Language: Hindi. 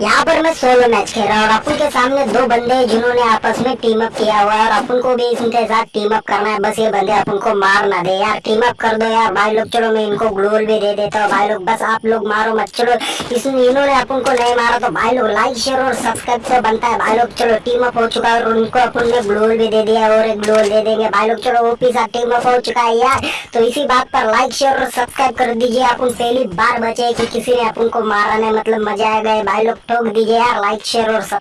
यहाँ पर मैं सोलो मैच खेल रहा हूँ और अपन के सामने दो बंदे हैं जिन्होंने आपस में टीम अप किया हुआ है और अपन को भी इनके साथ टीम अप करना है। बस ये बंदे अपन को मार ना दे यार। टीम अप कर दो यार। भाई लोग, चलो मैं इनको ग्लोल भी दे देता हूँ। भाई लोग, बस आप लोग मारो मत। चलो, इसमें इन्होंने अपन को नहीं मारा तो भाई लोग लाइक शेयर और सब्सक्राइब से बनता है। भाई लोग, चलो टीम अप हो चुका है और उनको अपन ने ग्लोल भी दे दिया और एक ग्लोल दे देंगे। भाई लोग, चलो ओपी साथ टीम अप हो चुका है यार। तो इसी बात पर लाइक शेयर और सब्सक्राइब कर दीजिए। अपन पहली बार बचे कि किसी ने अपन को मारा नहीं। मतलब मज़ा आएगा भाई लोग ठोक दीजिए यार लाइक शेयर और सब